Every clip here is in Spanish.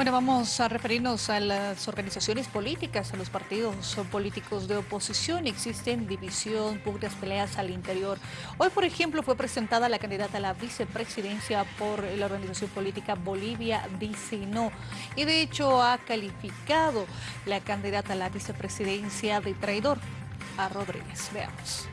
Bueno, vamos a referirnos a las organizaciones políticas, a los partidos políticos de oposición. Existen división, pugnas, peleas al interior. Hoy, por ejemplo, fue presentada la candidata a la vicepresidencia por la organización política Bolivia Dice No. Y de hecho ha calificado la candidata a la vicepresidencia de traidor a Rodríguez. Veamos.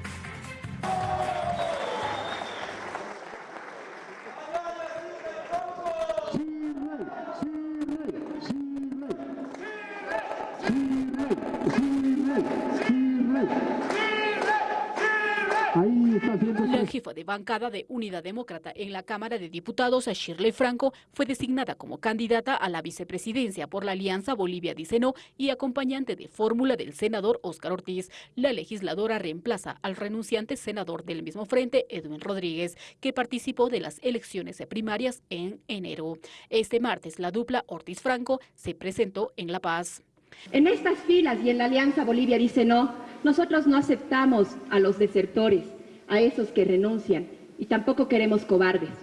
La jefa de bancada de Unidad Demócrata en la Cámara de Diputados, Shirley Franco, fue designada como candidata a la vicepresidencia por la Alianza Bolivia Dice No y acompañante de fórmula del senador Óscar Ortiz. La legisladora reemplaza al renunciante senador del mismo frente, Edwin Rodríguez, que participó de las elecciones primarias en enero. Este martes, la dupla Ortiz-Franco se presentó en La Paz. En estas filas y en la Alianza Bolivia dice no, nosotros no aceptamos a los desertores, a esos que renuncian, y tampoco queremos cobardes,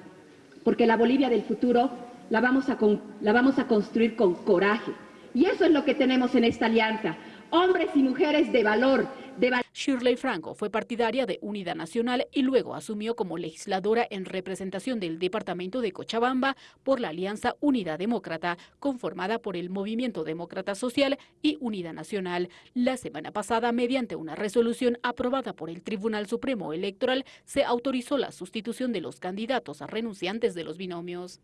porque la Bolivia del futuro la vamos a, la vamos a construir con coraje. Y eso es lo que tenemos en esta alianza, hombres y mujeres de valor, Shirley Franco fue partidaria de Unidad Nacional y luego asumió como legisladora en representación del departamento de Cochabamba por la Alianza Unidad Demócrata, conformada por el Movimiento Demócrata Social y Unidad Nacional. La semana pasada, mediante una resolución aprobada por el Tribunal Supremo Electoral, se autorizó la sustitución de los candidatos a renunciantes de los binomios.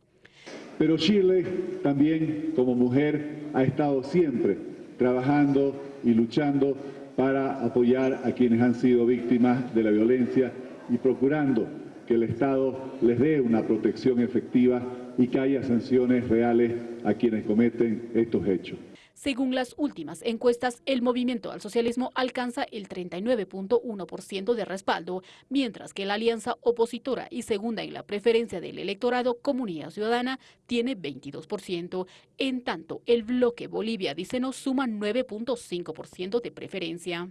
Pero Shirley también como mujer ha estado siempre trabajando y luchando para apoyar a quienes han sido víctimas de la violencia y procurando que el Estado les dé una protección efectiva y que haya sanciones reales a quienes cometen estos hechos. Según las últimas encuestas, el movimiento al socialismo alcanza el 39.1% de respaldo, mientras que la alianza opositora y segunda en la preferencia del electorado Comunidad Ciudadana tiene 22%. En tanto, el bloque Bolivia dice no suma 9.5% de preferencia.